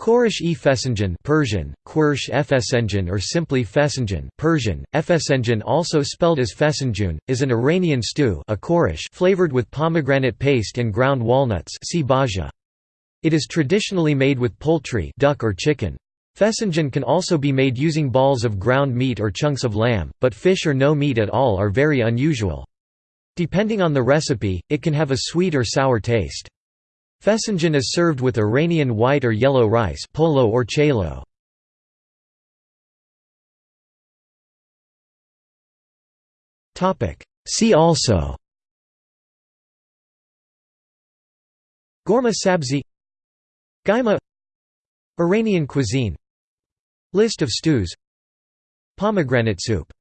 Khoresh e fesenjan Persian, Khoresh efesenjan or simply fesenjan Persian, efesenjan also spelled as fesenjun, is an Iranian stew a khoresh flavored with pomegranate paste and ground walnuts. It is traditionally made with poultry duck or chicken. Fesenjan can also be made using balls of ground meat or chunks of lamb, but fish or no meat at all are very unusual. Depending on the recipe, it can have a sweet or sour taste. Fesenjan is served with Iranian white or yellow rice polo or chelo. See also Ghormeh sabzi Gaima Iranian cuisine List of stews Pomegranate soup